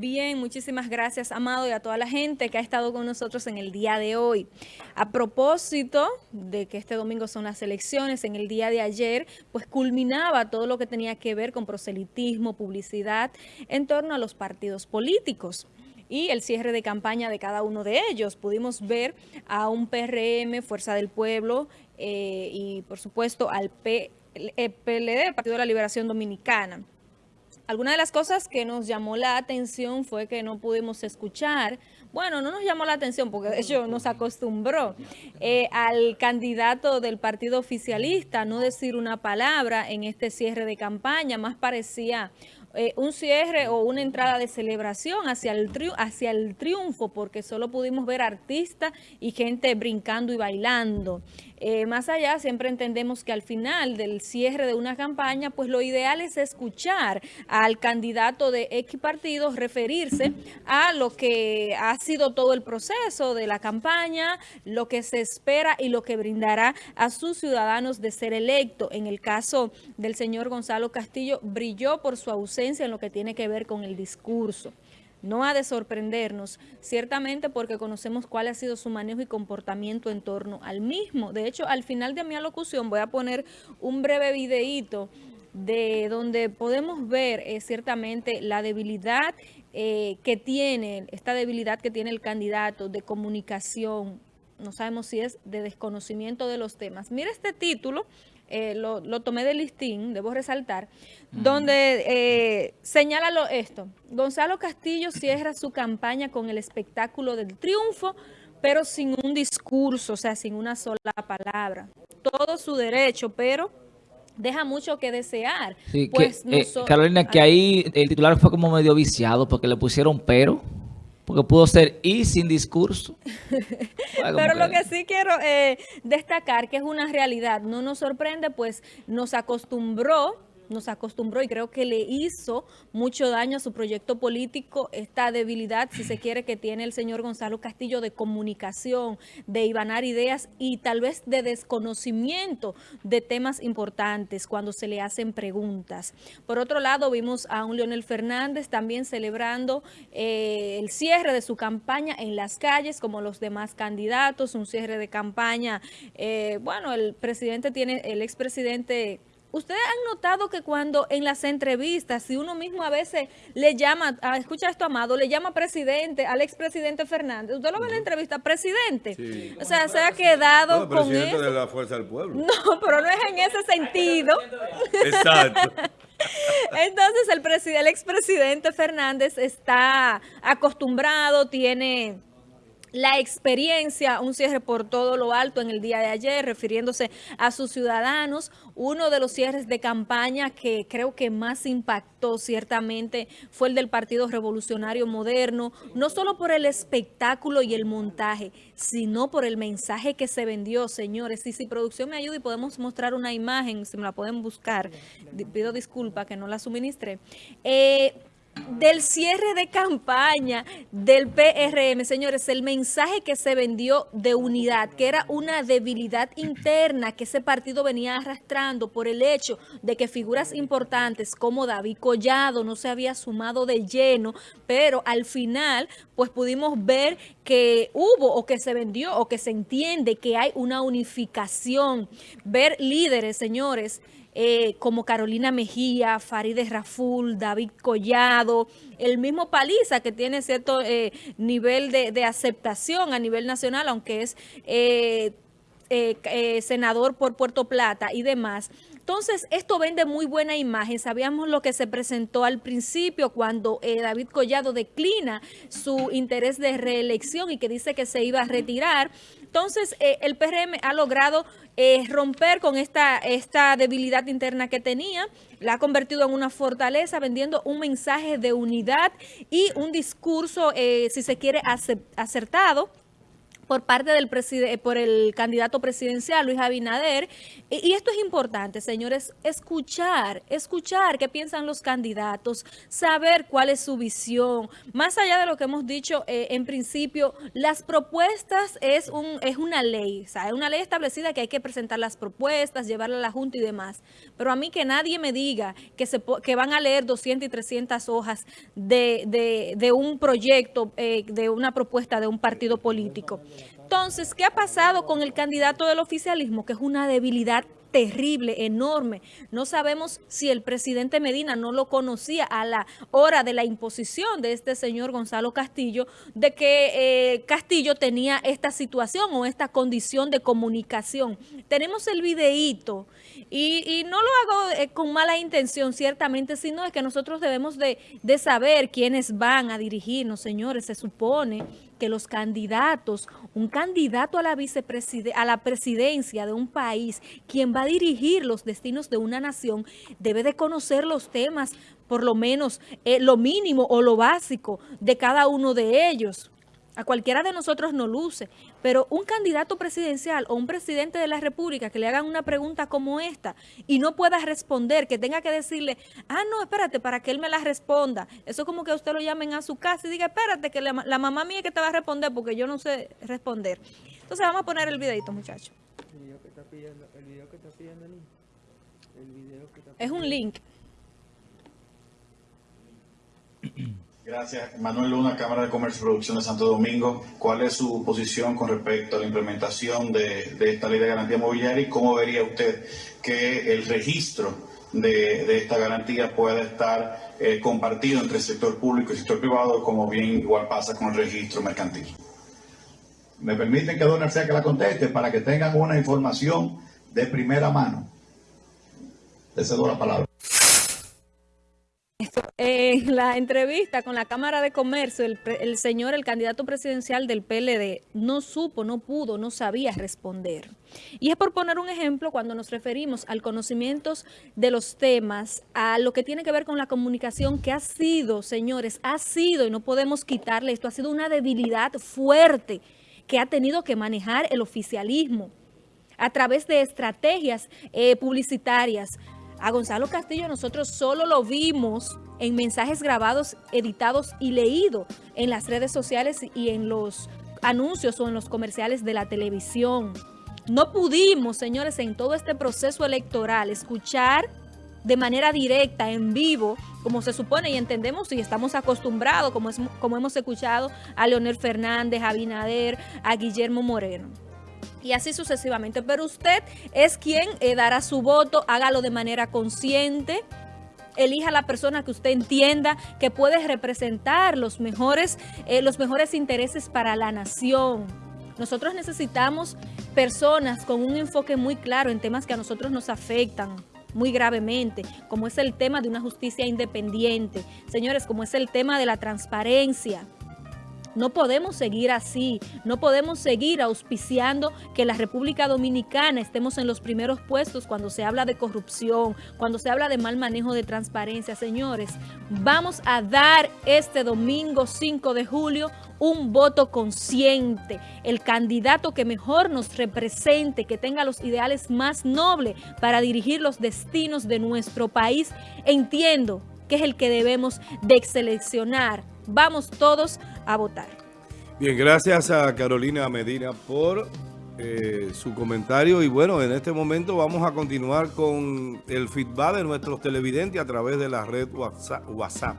Bien, muchísimas gracias, Amado, y a toda la gente que ha estado con nosotros en el día de hoy. A propósito de que este domingo son las elecciones, en el día de ayer, pues culminaba todo lo que tenía que ver con proselitismo, publicidad, en torno a los partidos políticos y el cierre de campaña de cada uno de ellos. Pudimos ver a un PRM, Fuerza del Pueblo, eh, y por supuesto al PLD, el Partido de la Liberación Dominicana. Alguna de las cosas que nos llamó la atención fue que no pudimos escuchar, bueno, no nos llamó la atención porque de hecho nos acostumbró eh, al candidato del partido oficialista no decir una palabra en este cierre de campaña, más parecía eh, un cierre o una entrada de celebración hacia el, hacia el triunfo porque solo pudimos ver artistas y gente brincando y bailando. Eh, más allá, siempre entendemos que al final del cierre de una campaña, pues lo ideal es escuchar al candidato de X partidos referirse a lo que ha sido todo el proceso de la campaña, lo que se espera y lo que brindará a sus ciudadanos de ser electo. En el caso del señor Gonzalo Castillo, brilló por su ausencia en lo que tiene que ver con el discurso. No ha de sorprendernos, ciertamente porque conocemos cuál ha sido su manejo y comportamiento en torno al mismo. De hecho, al final de mi alocución voy a poner un breve videíto de donde podemos ver eh, ciertamente la debilidad eh, que tiene, esta debilidad que tiene el candidato de comunicación, no sabemos si es de desconocimiento de los temas. Mira este título, eh, lo, tomé de listín, debo resaltar, donde eh, señala esto. Gonzalo Castillo cierra su campaña con el espectáculo del triunfo, pero sin un discurso, o sea, sin una sola palabra. Todo su derecho, pero deja mucho que desear. pues eh, Carolina, que ahí el titular fue como medio viciado porque le pusieron pero porque pudo ser y sin discurso. Pero lo que sí quiero eh, destacar, que es una realidad, no nos sorprende, pues nos acostumbró nos acostumbró y creo que le hizo mucho daño a su proyecto político esta debilidad, si se quiere, que tiene el señor Gonzalo Castillo de comunicación, de ibanar ideas y tal vez de desconocimiento de temas importantes cuando se le hacen preguntas. Por otro lado, vimos a un Leonel Fernández también celebrando eh, el cierre de su campaña en las calles, como los demás candidatos, un cierre de campaña. Eh, bueno, el presidente tiene, el expresidente Ustedes han notado que cuando en las entrevistas, si uno mismo a veces le llama, ah, escucha esto, Amado, le llama presidente al expresidente Fernández, usted lo ve en la entrevista, presidente. O sea, se ha quedado no, con presidente de la Fuerza del Pueblo. No, pero no es en ese sentido. Exacto. Entonces, el, el expresidente Fernández está acostumbrado, tiene la experiencia, un cierre por todo lo alto en el día de ayer, refiriéndose a sus ciudadanos. Uno de los cierres de campaña que creo que más impactó ciertamente fue el del Partido Revolucionario Moderno, no solo por el espectáculo y el montaje, sino por el mensaje que se vendió, señores. Y si producción me ayuda y podemos mostrar una imagen, si me la pueden buscar, pido disculpa que no la suministré. Eh, del cierre de campaña del PRM, señores, el mensaje que se vendió de unidad, que era una debilidad interna que ese partido venía arrastrando por el hecho de que figuras importantes como David Collado no se había sumado de lleno, pero al final pues pudimos ver que hubo o que se vendió o que se entiende que hay una unificación, ver líderes, señores, eh, como Carolina Mejía, Farideh Raful, David Collado, el mismo Paliza que tiene cierto eh, nivel de, aceptación a nivel nacional, aunque es eh, senador por Puerto Plata y demás. Entonces, esto vende muy buena imagen. Sabíamos lo que se presentó al principio cuando David Collado declina su interés de reelección y que dice que se iba a retirar. Entonces, el PRM ha logrado romper con esta, esta debilidad interna que tenía, la ha convertido en una fortaleza, vendiendo un mensaje de unidad y un discurso, eh, si se quiere, acertado, por parte del por el candidato presidencial Luis Abinader. Y, esto es importante, señores, escuchar, escuchar qué piensan los candidatos, saber cuál es su visión. Más allá de lo que hemos dicho eh, en principio, las propuestas es, un, es una ley, o sea, es una ley establecida que hay que presentar las propuestas, llevarla a la Junta y demás. Pero a mí que nadie me diga que, se, que van a leer 200 y 300 hojas de, de, un proyecto, eh, de una propuesta de un partido político. Entonces, ¿qué ha pasado con el candidato del oficialismo? Que es una debilidad terrible, enorme. No sabemos si el presidente Medina no lo conocía a la hora de la imposición de este señor Gonzalo Castillo, de que eh, Castillo tenía esta situación o esta condición de comunicación. Tenemos el videíto y, no lo hago eh, con mala intención, ciertamente, sino es que nosotros debemos de, de saber quiénes van a dirigirnos, señores. Se supone que los candidatos, un candidato a la, a la presidencia de un país, quien va a dirigir los destinos de una nación, debe de conocer los temas, por lo menos eh, lo mínimo o lo básico de cada uno de ellos. A cualquiera de nosotros no luce, pero un candidato presidencial o un presidente de la República que le hagan una pregunta como esta y no pueda responder, que tenga que decirle, ah, no, espérate, para que él me la responda. Eso es como que usted lo llamen a su casa y diga, espérate, que la, mamá mía que te va a responder porque yo no sé responder. Entonces vamos a poner el videito, muchachos. Es un link. Gracias. Manuel Luna, Cámara de Comercio y Producción de Santo Domingo. ¿Cuál es su posición con respecto a la implementación de, esta ley de garantía mobiliaria y cómo vería usted que el registro de, esta garantía pueda estar eh, compartido entre el sector público y el sector privado, como bien igual pasa con el registro mercantil? Me permiten que Don sea que la conteste para que tengan una información de primera mano. Le cedo la palabra. En la entrevista con la Cámara de Comercio, el, señor, el candidato presidencial del PLD, no supo, no pudo, no sabía responder. Y es por poner un ejemplo cuando nos referimos al conocimiento de los temas, a lo que tiene que ver con la comunicación, que ha sido, señores, ha sido, y no podemos quitarle esto, ha sido una debilidad fuerte que ha tenido que manejar el oficialismo a través de estrategias eh, publicitarias, a Gonzalo Castillo nosotros solo lo vimos en mensajes grabados, editados y leídos en las redes sociales y en los anuncios o en los comerciales de la televisión. No pudimos, señores, en todo este proceso electoral escuchar de manera directa, en vivo, como se supone y entendemos y estamos acostumbrados, como, es, como hemos escuchado a Leonel Fernández, a Binader, a Guillermo Moreno y así sucesivamente. Pero usted es quien eh, dará su voto, hágalo de manera consciente, elija a la persona que usted entienda que puede representar los mejores, eh, los mejores intereses para la nación. Nosotros necesitamos personas con un enfoque muy claro en temas que a nosotros nos afectan muy gravemente, como es el tema de una justicia independiente. Señores, como es el tema de la transparencia. No podemos seguir así, no podemos seguir auspiciando que la República Dominicana estemos en los primeros puestos cuando se habla de corrupción, cuando se habla de mal manejo de transparencia. Señores, vamos a dar este domingo 5 de julio un voto consciente, el candidato que mejor nos represente, que tenga los ideales más nobles para dirigir los destinos de nuestro país. Entiendo que es el que debemos de seleccionar. Vamos todos a votar. Bien, gracias a Carolina Medina por eh, su comentario y bueno, en este momento vamos a continuar con el feedback de nuestros televidentes a través de la red WhatsApp.